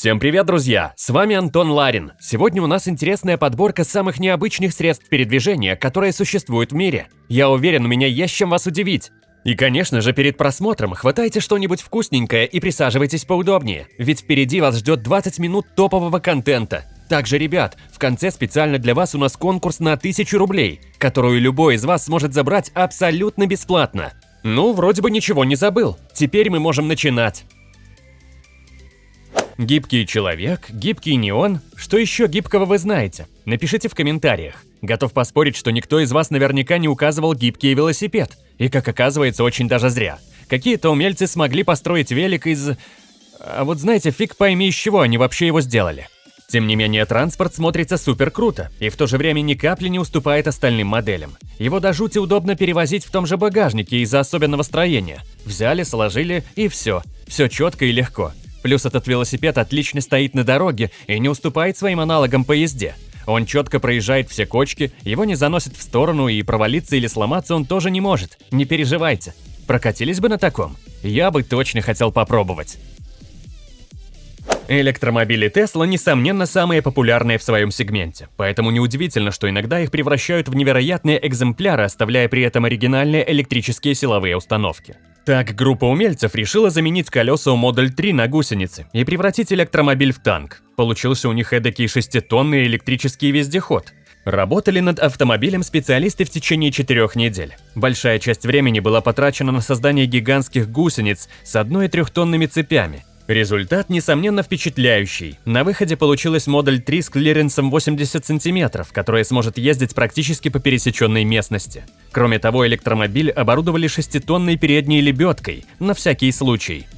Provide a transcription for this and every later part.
Всем привет, друзья! С вами Антон Ларин. Сегодня у нас интересная подборка самых необычных средств передвижения, которые существуют в мире. Я уверен, у меня есть чем вас удивить. И, конечно же, перед просмотром хватайте что-нибудь вкусненькое и присаживайтесь поудобнее, ведь впереди вас ждет 20 минут топового контента. Также, ребят, в конце специально для вас у нас конкурс на 1000 рублей, которую любой из вас сможет забрать абсолютно бесплатно. Ну, вроде бы ничего не забыл. Теперь мы можем начинать. Гибкий человек, гибкий неон. Что еще гибкого вы знаете? Напишите в комментариях. Готов поспорить, что никто из вас наверняка не указывал гибкий велосипед. И, как оказывается, очень даже зря. Какие-то умельцы смогли построить велик из... А вот знаете, фиг пойми, из чего они вообще его сделали. Тем не менее, транспорт смотрится супер круто и в то же время ни капли не уступает остальным моделям. Его до жути удобно перевозить в том же багажнике из-за особенного строения. Взяли, сложили и все. Все четко и легко. Плюс этот велосипед отлично стоит на дороге и не уступает своим аналогам по езде. Он четко проезжает все кочки, его не заносит в сторону и провалиться или сломаться он тоже не может. Не переживайте. Прокатились бы на таком? Я бы точно хотел попробовать. Электромобили Tesla, несомненно, самые популярные в своем сегменте, поэтому неудивительно, что иногда их превращают в невероятные экземпляры, оставляя при этом оригинальные электрические силовые установки. Так, группа умельцев решила заменить колеса у Model 3 на гусеницы и превратить электромобиль в танк. Получился у них эдакий шеститонный электрический вездеход. Работали над автомобилем специалисты в течение четырех недель. Большая часть времени была потрачена на создание гигантских гусениц с одной- и трехтонными цепями, Результат, несомненно, впечатляющий. На выходе получилась модель 3 с клиренсом 80 см, которая сможет ездить практически по пересеченной местности. Кроме того, электромобиль оборудовали шеститонной передней лебедкой, на всякий случай.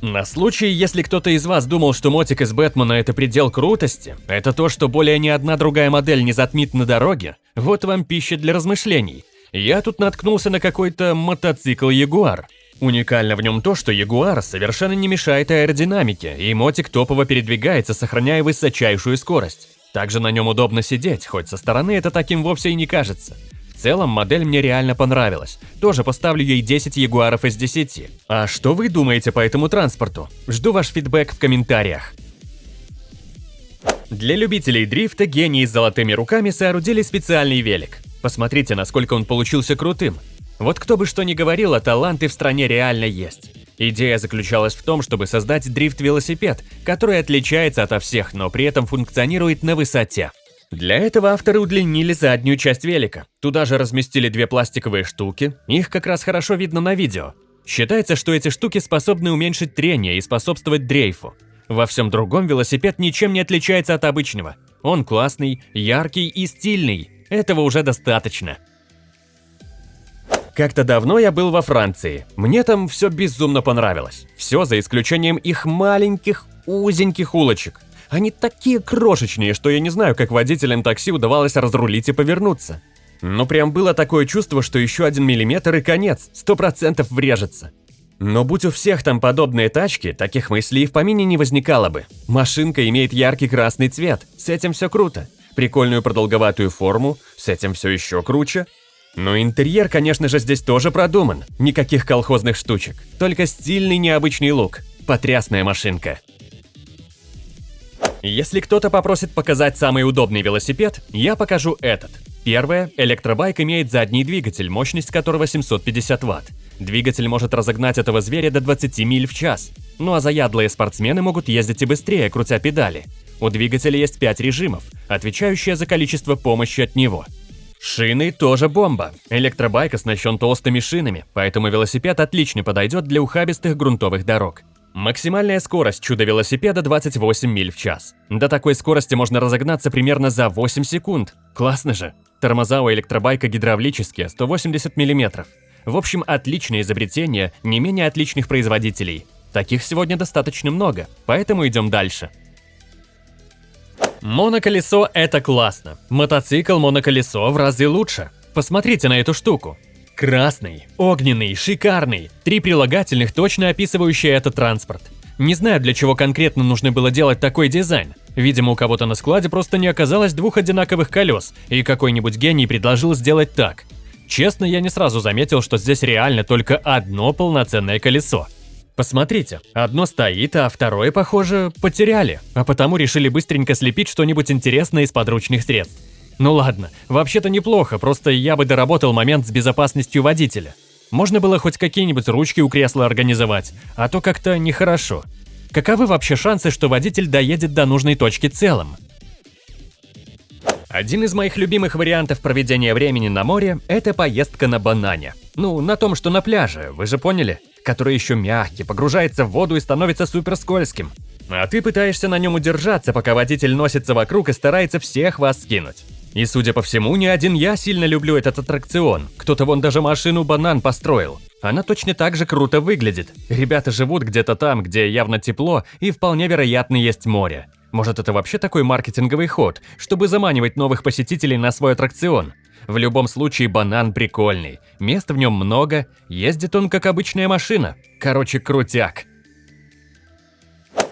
На случай, если кто-то из вас думал, что мотик из Бэтмена это предел крутости, это то, что более ни одна другая модель не затмит на дороге, вот вам пища для размышлений. Я тут наткнулся на какой-то мотоцикл Ягуар. Уникально в нем то, что Ягуар совершенно не мешает аэродинамике, и мотик топово передвигается, сохраняя высочайшую скорость. Также на нем удобно сидеть, хоть со стороны это таким вовсе и не кажется. В целом, модель мне реально понравилась. Тоже поставлю ей 10 ягуаров из 10. А что вы думаете по этому транспорту? Жду ваш фидбэк в комментариях. Для любителей дрифта гении с золотыми руками соорудили специальный велик. Посмотрите, насколько он получился крутым. Вот кто бы что ни говорил, а таланты в стране реально есть. Идея заключалась в том, чтобы создать дрифт-велосипед, который отличается ото всех, но при этом функционирует на высоте. Для этого авторы удлинили заднюю часть велика. Туда же разместили две пластиковые штуки, их как раз хорошо видно на видео. Считается, что эти штуки способны уменьшить трение и способствовать дрейфу. Во всем другом велосипед ничем не отличается от обычного. Он классный, яркий и стильный. Этого уже достаточно. Как-то давно я был во Франции. Мне там все безумно понравилось. Все за исключением их маленьких, узеньких улочек. Они такие крошечные, что я не знаю, как водителям такси удавалось разрулить и повернуться. Но прям было такое чувство, что еще один миллиметр и конец, сто процентов врежется. Но будь у всех там подобные тачки, таких мыслей и в помине не возникало бы. Машинка имеет яркий красный цвет, с этим все круто. Прикольную продолговатую форму, с этим все еще круче. Но интерьер, конечно же, здесь тоже продуман. Никаких колхозных штучек. Только стильный необычный лук. Потрясная машинка. Если кто-то попросит показать самый удобный велосипед, я покажу этот. Первое, электробайк имеет задний двигатель, мощность которого 750 Вт. Двигатель может разогнать этого зверя до 20 миль в час. Ну а заядлые спортсмены могут ездить и быстрее, крутя педали. У двигателя есть 5 режимов, отвечающие за количество помощи от него. Шины тоже бомба. Электробайк оснащен толстыми шинами, поэтому велосипед отлично подойдет для ухабистых грунтовых дорог. Максимальная скорость чудо-велосипеда 28 миль в час. До такой скорости можно разогнаться примерно за 8 секунд. Классно же. Тормоза у электробайка гидравлические, 180 мм. В общем, отличное изобретение, не менее отличных производителей. Таких сегодня достаточно много, поэтому идем дальше. Моноколесо – это классно. Мотоцикл моноколесо в разы лучше. Посмотрите на эту штуку. Красный, огненный, шикарный. Три прилагательных, точно описывающие этот транспорт. Не знаю, для чего конкретно нужно было делать такой дизайн. Видимо, у кого-то на складе просто не оказалось двух одинаковых колес, и какой-нибудь гений предложил сделать так. Честно, я не сразу заметил, что здесь реально только одно полноценное колесо. Посмотрите, одно стоит, а второе, похоже, потеряли, а потому решили быстренько слепить что-нибудь интересное из подручных средств. Ну ладно, вообще-то неплохо, просто я бы доработал момент с безопасностью водителя. Можно было хоть какие-нибудь ручки у кресла организовать, а то как-то нехорошо. Каковы вообще шансы, что водитель доедет до нужной точки целым? Один из моих любимых вариантов проведения времени на море – это поездка на банане. Ну, на том, что на пляже, вы же поняли? Который еще мягкий, погружается в воду и становится супер скользким. А ты пытаешься на нем удержаться, пока водитель носится вокруг и старается всех вас скинуть. И судя по всему, не один я сильно люблю этот аттракцион. Кто-то вон даже машину банан построил. Она точно так же круто выглядит. Ребята живут где-то там, где явно тепло и вполне вероятно есть море. Может, это вообще такой маркетинговый ход, чтобы заманивать новых посетителей на свой аттракцион? В любом случае, банан прикольный. Места в нем много, ездит он как обычная машина. Короче, крутяк.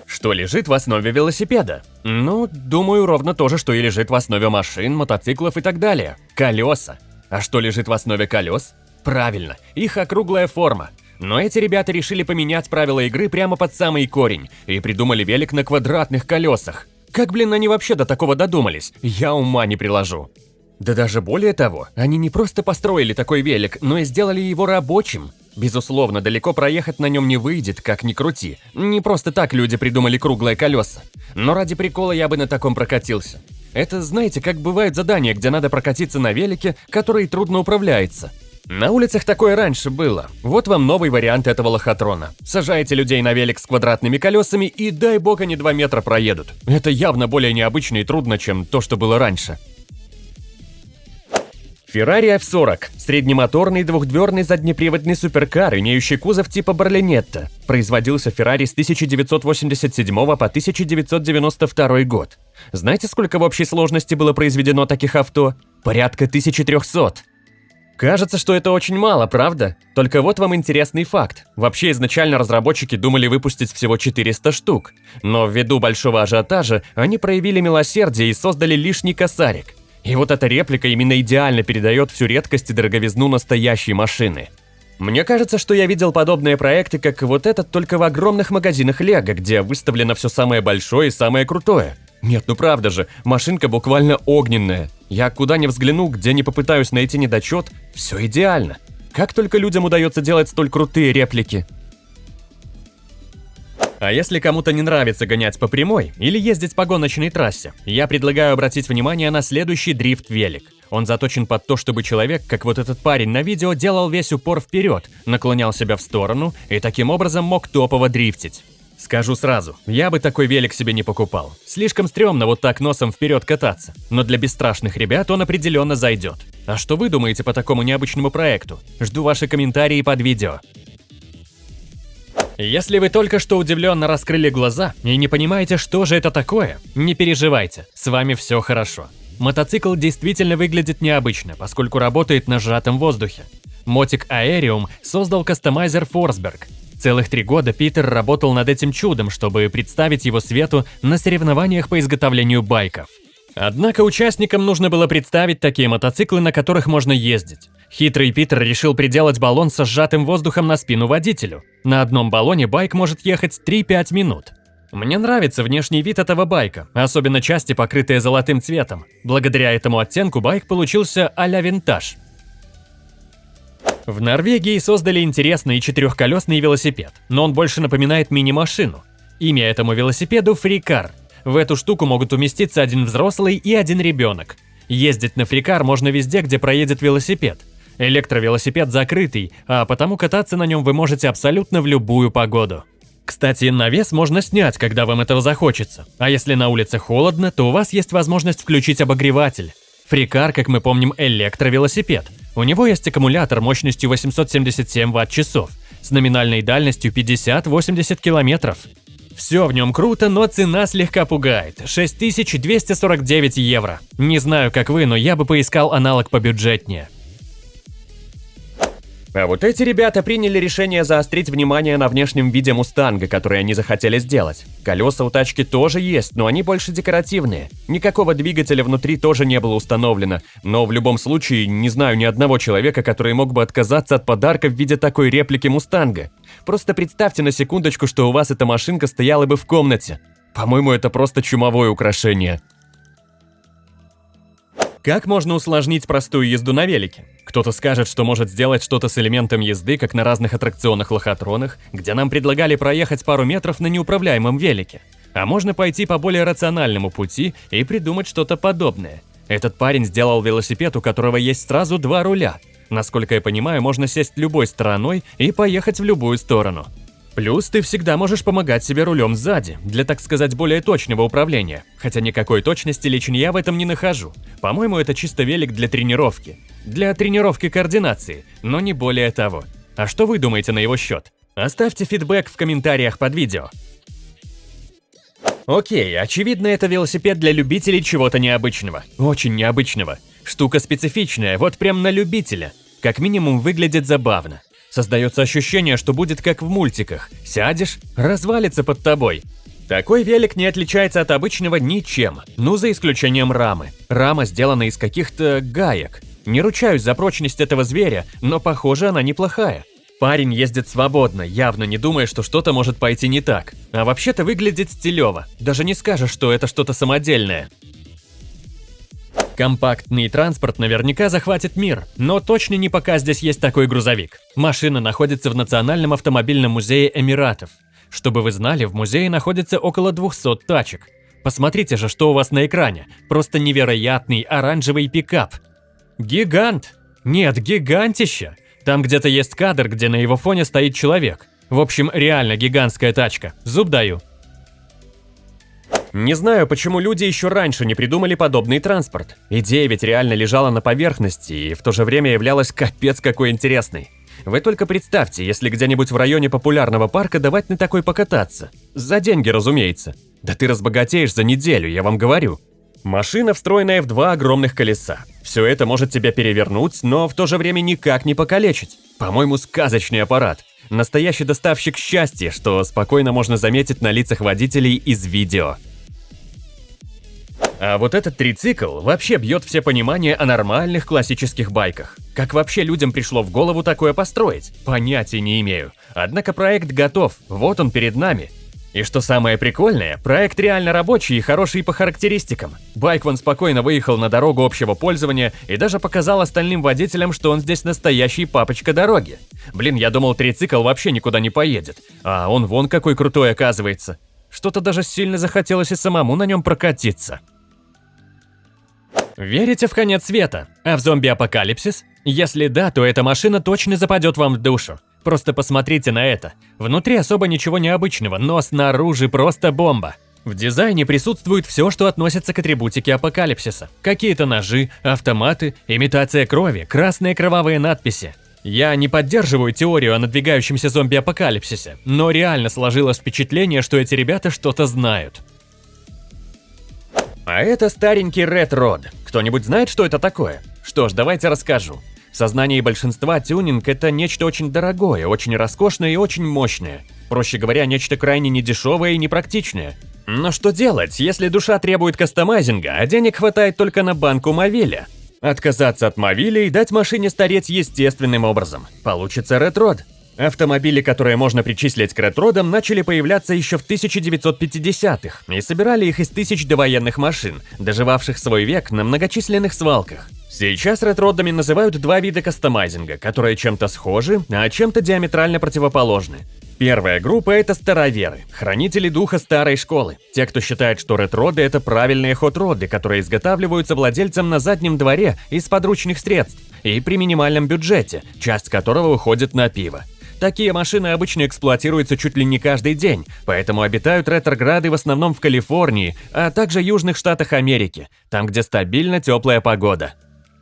Что лежит в основе велосипеда? Ну, думаю, ровно то же, что и лежит в основе машин, мотоциклов и так далее. Колеса. А что лежит в основе колес? Правильно, их округлая форма. Но эти ребята решили поменять правила игры прямо под самый корень и придумали велик на квадратных колесах. Как, блин, они вообще до такого додумались? Я ума не приложу. Да даже более того, они не просто построили такой велик, но и сделали его рабочим. Безусловно, далеко проехать на нем не выйдет, как ни крути. Не просто так люди придумали круглые колеса. Но ради прикола я бы на таком прокатился. Это, знаете, как бывают задания, где надо прокатиться на велике, который трудно управляется. На улицах такое раньше было. Вот вам новый вариант этого лохотрона. Сажаете людей на велик с квадратными колесами и дай бог они 2 метра проедут. Это явно более необычно и трудно, чем то, что было раньше. Ferrari F40 – среднемоторный двухдверный заднеприводный суперкар, имеющий кузов типа Барлинетта. Производился Ferrari с 1987 по 1992 год. Знаете, сколько в общей сложности было произведено таких авто? Порядка 1300. Кажется, что это очень мало, правда? Только вот вам интересный факт. Вообще изначально разработчики думали выпустить всего 400 штук. Но ввиду большого ажиотажа они проявили милосердие и создали лишний косарик. И вот эта реплика именно идеально передает всю редкость и дороговизну настоящей машины. Мне кажется, что я видел подобные проекты, как вот этот, только в огромных магазинах Лего, где выставлено все самое большое и самое крутое. Нет, ну правда же, машинка буквально огненная. Я куда ни взгляну, где не попытаюсь найти недочет, все идеально. Как только людям удается делать столь крутые реплики. А если кому-то не нравится гонять по прямой или ездить по гоночной трассе, я предлагаю обратить внимание на следующий дрифт-велик. Он заточен под то, чтобы человек, как вот этот парень на видео, делал весь упор вперед, наклонял себя в сторону и таким образом мог топово дрифтить. Скажу сразу, я бы такой велик себе не покупал. Слишком стрёмно вот так носом вперед кататься. Но для бесстрашных ребят он определенно зайдет. А что вы думаете по такому необычному проекту? Жду ваши комментарии под видео. Если вы только что удивленно раскрыли глаза и не понимаете, что же это такое, не переживайте, с вами все хорошо. Мотоцикл действительно выглядит необычно, поскольку работает на сжатом воздухе. Мотик Aerium создал кастомайзер Forsberg, Целых три года Питер работал над этим чудом, чтобы представить его свету на соревнованиях по изготовлению байков. Однако участникам нужно было представить такие мотоциклы, на которых можно ездить. Хитрый Питер решил приделать баллон со сжатым воздухом на спину водителю. На одном баллоне байк может ехать 3-5 минут. Мне нравится внешний вид этого байка, особенно части, покрытые золотым цветом. Благодаря этому оттенку байк получился а-ля винтаж. В Норвегии создали интересный четырехколесный велосипед, но он больше напоминает мини-машину. Имя этому велосипеду – фрикар. В эту штуку могут уместиться один взрослый и один ребенок. Ездить на фрикар можно везде, где проедет велосипед. Электровелосипед закрытый, а потому кататься на нем вы можете абсолютно в любую погоду. Кстати, навес можно снять, когда вам этого захочется. А если на улице холодно, то у вас есть возможность включить обогреватель. Фрикар, как мы помним, электровелосипед – у него есть аккумулятор мощностью 877 Вт-часов с номинальной дальностью 50-80 километров. Все в нем круто, но цена слегка пугает – 6249 евро. Не знаю, как вы, но я бы поискал аналог побюджетнее. А вот эти ребята приняли решение заострить внимание на внешнем виде Мустанга, который они захотели сделать. Колеса у тачки тоже есть, но они больше декоративные. Никакого двигателя внутри тоже не было установлено, но в любом случае не знаю ни одного человека, который мог бы отказаться от подарка в виде такой реплики Мустанга. Просто представьте на секундочку, что у вас эта машинка стояла бы в комнате. По-моему, это просто чумовое украшение. Как можно усложнить простую езду на велике? Кто-то скажет, что может сделать что-то с элементом езды, как на разных аттракционах-лохотронах, где нам предлагали проехать пару метров на неуправляемом велике. А можно пойти по более рациональному пути и придумать что-то подобное. Этот парень сделал велосипед, у которого есть сразу два руля. Насколько я понимаю, можно сесть любой стороной и поехать в любую сторону. Плюс ты всегда можешь помогать себе рулем сзади, для, так сказать, более точного управления. Хотя никакой точности лично я в этом не нахожу. По-моему, это чисто велик для тренировки. Для тренировки координации, но не более того. А что вы думаете на его счет? Оставьте фидбэк в комментариях под видео. Окей, очевидно, это велосипед для любителей чего-то необычного. Очень необычного. Штука специфичная, вот прям на любителя. Как минимум выглядит забавно. Создается ощущение, что будет как в мультиках. Сядешь, развалится под тобой. Такой велик не отличается от обычного ничем, ну за исключением рамы. Рама сделана из каких-то гаек. Не ручаюсь за прочность этого зверя, но похоже она неплохая. Парень ездит свободно, явно не думая, что что-то может пойти не так. А вообще-то выглядит стилево. Даже не скажешь, что это что-то самодельное. Компактный транспорт наверняка захватит мир, но точно не пока здесь есть такой грузовик. Машина находится в Национальном автомобильном музее Эмиратов. Чтобы вы знали, в музее находится около 200 тачек. Посмотрите же, что у вас на экране. Просто невероятный оранжевый пикап. Гигант! Нет, гигантища! Там где-то есть кадр, где на его фоне стоит человек. В общем, реально гигантская тачка. Зуб даю. Не знаю, почему люди еще раньше не придумали подобный транспорт. Идея ведь реально лежала на поверхности и в то же время являлась капец какой интересной. Вы только представьте, если где-нибудь в районе популярного парка давать на такой покататься. За деньги, разумеется. Да ты разбогатеешь за неделю, я вам говорю. Машина, встроенная в два огромных колеса. Все это может тебя перевернуть, но в то же время никак не покалечить. По-моему, сказочный аппарат. Настоящий доставщик счастья, что спокойно можно заметить на лицах водителей из видео. А вот этот трицикл вообще бьет все понимание о нормальных классических байках. Как вообще людям пришло в голову такое построить? Понятия не имею. Однако проект готов, вот он перед нами. И что самое прикольное, проект реально рабочий и хороший по характеристикам. Байк вон спокойно выехал на дорогу общего пользования и даже показал остальным водителям, что он здесь настоящий папочка дороги. Блин, я думал, трицикл вообще никуда не поедет. А он вон какой крутой оказывается. Что-то даже сильно захотелось и самому на нем прокатиться. Верите в конец света? А в зомби-апокалипсис? Если да, то эта машина точно западет вам в душу. Просто посмотрите на это. Внутри особо ничего необычного, но снаружи просто бомба. В дизайне присутствует все, что относится к атрибутике апокалипсиса. Какие-то ножи, автоматы, имитация крови, красные кровавые надписи. Я не поддерживаю теорию о надвигающемся зомби-апокалипсисе, но реально сложилось впечатление, что эти ребята что-то знают. А это старенький Red Rod. Кто-нибудь знает, что это такое? Что ж, давайте расскажу. В сознании большинства тюнинг – это нечто очень дорогое, очень роскошное и очень мощное. Проще говоря, нечто крайне недешевое и непрактичное. Но что делать, если душа требует кастомайзинга, а денег хватает только на банку Мовиля? Отказаться от Мовиля и дать машине стареть естественным образом. Получится Rod. Автомобили, которые можно причислить к ретродам, начали появляться еще в 1950-х и собирали их из тысяч довоенных машин, доживавших свой век на многочисленных свалках. Сейчас ретродами называют два вида кастомайзинга, которые чем-то схожи, а чем-то диаметрально противоположны. Первая группа – это староверы, хранители духа старой школы. Те, кто считает, что ретроды – это правильные хот-роды, которые изготавливаются владельцем на заднем дворе из подручных средств и при минимальном бюджете, часть которого уходит на пиво. Такие машины обычно эксплуатируются чуть ли не каждый день, поэтому обитают ретрограды в основном в Калифорнии, а также южных штатах Америки, там, где стабильно теплая погода.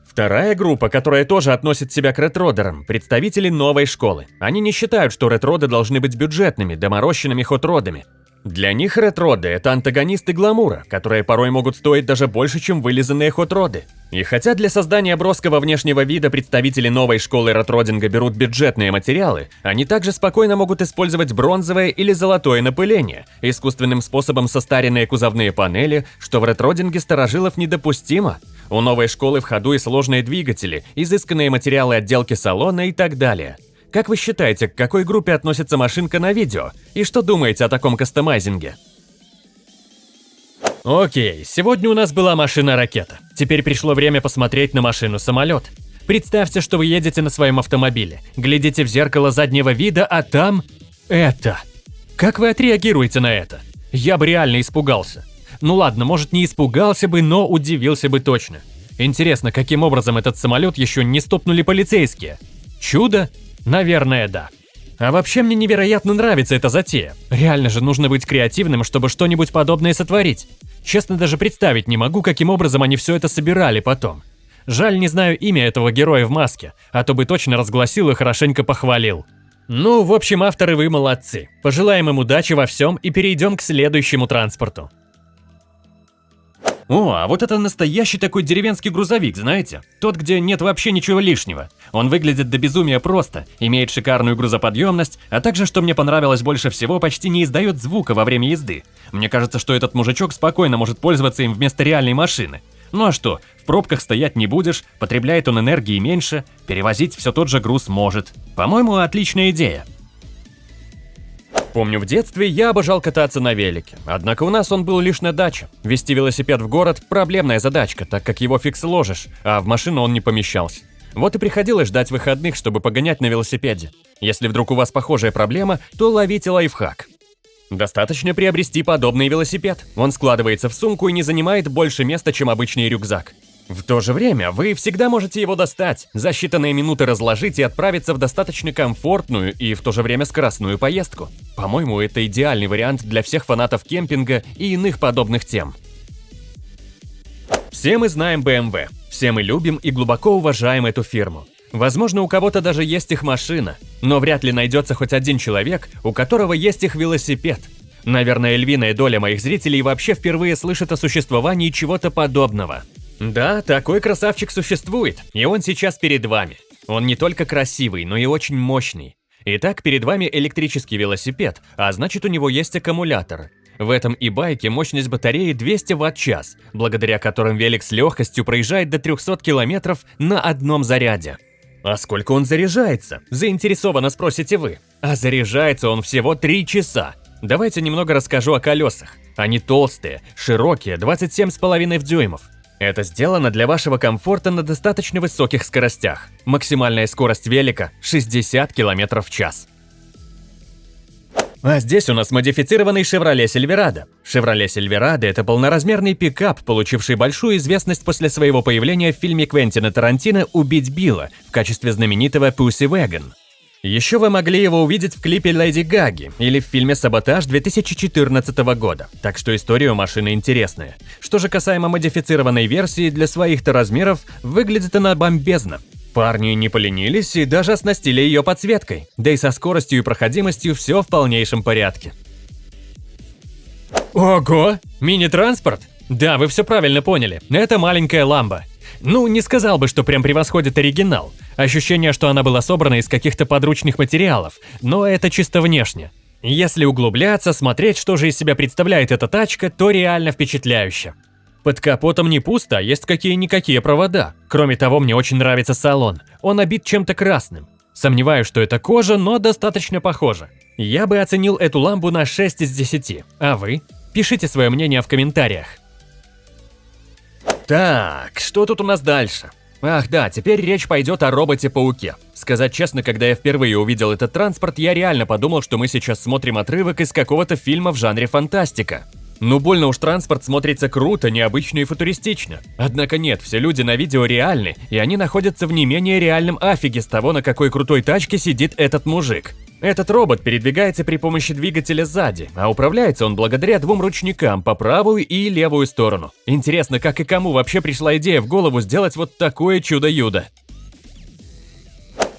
Вторая группа, которая тоже относит себя к ретродерам, представители новой школы. Они не считают, что ретроды должны быть бюджетными, доморощенными хот-родами. Для них ретроды – это антагонисты гламура, которые порой могут стоить даже больше, чем вылизанные хот-роды. И хотя для создания броского внешнего вида представители новой школы ретродинга берут бюджетные материалы, они также спокойно могут использовать бронзовое или золотое напыление, искусственным способом состаренные кузовные панели, что в ретродинге старожилов недопустимо. У новой школы в ходу и сложные двигатели, изысканные материалы отделки салона и так далее – Как вы считаете, к какой группе относится машинка на видео? И что думаете о таком кастомайзинге? Окей, сегодня у нас была машина-ракета. Теперь пришло время посмотреть на машину-самолет. Представьте, что вы едете на своем автомобиле, глядите в зеркало заднего вида, а там... это. Как вы отреагируете на это? Я бы реально испугался. Ну ладно, может не испугался бы, но удивился бы точно. Интересно, каким образом этот самолет еще не стопнули полицейские? Чудо? Наверное, да. А вообще мне невероятно нравится эта затея. Реально же нужно быть креативным, чтобы что-нибудь подобное сотворить. Честно, даже представить не могу, каким образом они все это собирали потом. Жаль, не знаю имя этого героя в маске, а то бы точно разгласил и хорошенько похвалил. Ну, в общем, авторы вы молодцы. Пожелаем им удачи во всем и перейдем к следующему транспорту. О, а вот это настоящий такой деревенский грузовик, знаете? Тот, где нет вообще ничего лишнего. Он выглядит до безумия просто, имеет шикарную грузоподъемность, а также, что мне понравилось больше всего, почти не издает звука во время езды. Мне кажется, что этот мужичок спокойно может пользоваться им вместо реальной машины. Ну а что, в пробках стоять не будешь, потребляет он энергии меньше, перевозить все тот же груз может. По-моему, отличная идея. Помню, в детстве я обожал кататься на велике, однако у нас он был лишь на даче. Вести велосипед в город – проблемная задачка, так как его фиг сложишь, а в машину он не помещался. Вот и приходилось ждать выходных, чтобы погонять на велосипеде. Если вдруг у вас похожая проблема, то ловите лайфхак. Достаточно приобрести подобный велосипед. Он складывается в сумку и не занимает больше места, чем обычный рюкзак. В то же время вы всегда можете его достать, за считанные минуты разложить и отправиться в достаточно комфортную и в то же время скоростную поездку. По-моему, это идеальный вариант для всех фанатов кемпинга и иных подобных тем. Все мы знаем BMW, все мы любим и глубоко уважаем эту фирму. Возможно, у кого-то даже есть их машина, но вряд ли найдется хоть один человек, у которого есть их велосипед. Наверное, львиная доля моих зрителей вообще впервые слышит о существовании чего-то подобного. Да, такой красавчик существует, и он сейчас перед вами. Он не только красивый, но и очень мощный. Итак, перед вами электрический велосипед, а значит у него есть аккумулятор. В этом и байке мощность батареи 200 Вт-час, благодаря которым велик с легкостью проезжает до 300 км на одном заряде. А сколько он заряжается? Заинтересованно спросите вы. А заряжается он всего 3 часа. Давайте немного расскажу о колесах. Они толстые, широкие, 27,5 дюймов. Это сделано для вашего комфорта на достаточно высоких скоростях. Максимальная скорость велика – 60 км в час. А здесь у нас модифицированный Chevrolet Silverado. Chevrolet Silverado – это полноразмерный пикап, получивший большую известность после своего появления в фильме Квентина Тарантино «Убить Билла» в качестве знаменитого Pussy Wagon. Еще вы могли его увидеть в клипе Леди Гаги или в фильме «Саботаж» 2014 года, так что история у машины интересная. Что же касаемо модифицированной версии, для своих-то размеров выглядит она бомбезно. Парни не поленились и даже оснастили ее подсветкой, да и со скоростью и проходимостью все в полнейшем порядке. Ого! Мини-транспорт? Да, вы все правильно поняли, это маленькая ламба. Ну, не сказал бы, что прям превосходит оригинал. Ощущение, что она была собрана из каких-то подручных материалов, но это чисто внешне. Если углубляться, смотреть, что же из себя представляет эта тачка, то реально впечатляюще. Под капотом не пусто, а есть какие-никакие провода. Кроме того, мне очень нравится салон. Он обит чем-то красным. Сомневаюсь, что это кожа, но достаточно похоже. Я бы оценил эту ламбу на 6 из 10. А вы? Пишите свое мнение в комментариях. Так, что тут у нас дальше? Ах да, теперь речь пойдет о роботе-пауке. Сказать честно, когда я впервые увидел этот транспорт, я реально подумал, что мы сейчас смотрим отрывок из какого-то фильма в жанре фантастика. Ну больно уж транспорт смотрится круто, необычно и футуристично. Однако нет, все люди на видео реальны, и они находятся в не менее реальном афиге с того, на какой крутой тачке сидит этот мужик. Этот робот передвигается при помощи двигателя сзади, а управляется он благодаря двум ручникам по правую и левую сторону. Интересно, как и кому вообще пришла идея в голову сделать вот такое чудо-юдо.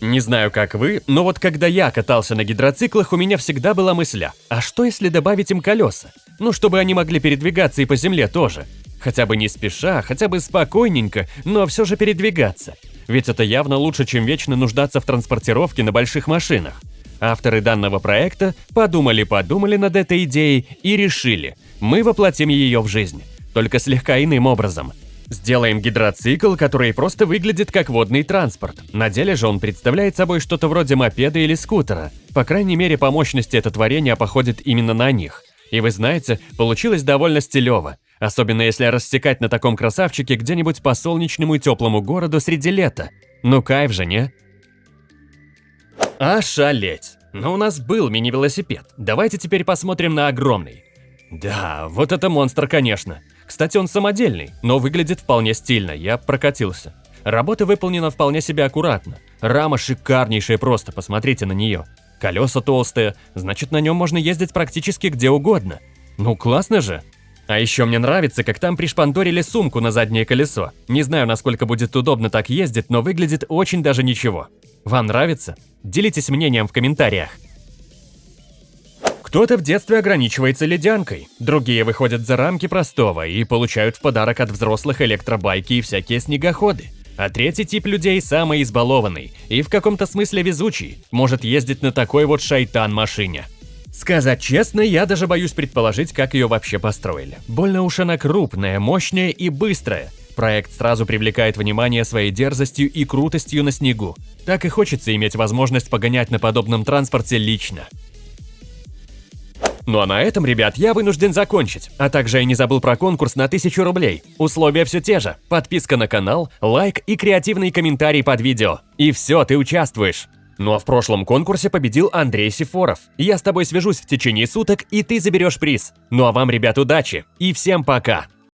Не знаю, как вы, но вот когда я катался на гидроциклах, у меня всегда была мысля, а что если добавить им колеса? Ну, чтобы они могли передвигаться и по земле тоже. Хотя бы не спеша, хотя бы спокойненько, но все же передвигаться. Ведь это явно лучше, чем вечно нуждаться в транспортировке на больших машинах. Авторы данного проекта подумали-подумали над этой идеей и решили, мы воплотим ее в жизнь, только слегка иным образом. Сделаем гидроцикл, который просто выглядит как водный транспорт. На деле же он представляет собой что-то вроде мопеда или скутера. По крайней мере, по мощности это творение походит именно на них. И вы знаете, получилось довольно стилево. Особенно если рассекать на таком красавчике где-нибудь по солнечному и теплому городу среди лета. Ну кайф же, не? Ошалеть! Но у нас был мини-велосипед. Давайте теперь посмотрим на огромный. Да, вот это монстр, конечно. Кстати, он самодельный, но выглядит вполне стильно, я прокатился. Работа выполнена вполне себе аккуратно. Рама шикарнейшая просто, посмотрите на нее. Колеса толстые, значит на нем можно ездить практически где угодно. Ну классно же! А еще мне нравится, как там пришпандорили сумку на заднее колесо. Не знаю, насколько будет удобно так ездить, но выглядит очень даже ничего. Вам нравится? Делитесь мнением в комментариях. Кто-то в детстве ограничивается ледянкой, другие выходят за рамки простого и получают в подарок от взрослых электробайки и всякие снегоходы. А третий тип людей самый избалованный и в каком-то смысле везучий, может ездить на такой вот шайтан-машине. Сказать честно, я даже боюсь предположить, как ее вообще построили. Больно уж она крупная, мощная и быстрая. Проект сразу привлекает внимание своей дерзостью и крутостью на снегу. Так и хочется иметь возможность погонять на подобном транспорте лично. Ну а на этом, ребят, я вынужден закончить. А также я не забыл про конкурс на 1000 рублей. Условия все те же. Подписка на канал, лайк и креативный комментарий под видео. И все, ты участвуешь. Ну а в прошлом конкурсе победил Андрей Сифоров. Я с тобой свяжусь в течение суток, и ты заберешь приз. Ну а вам, ребят, удачи и всем пока!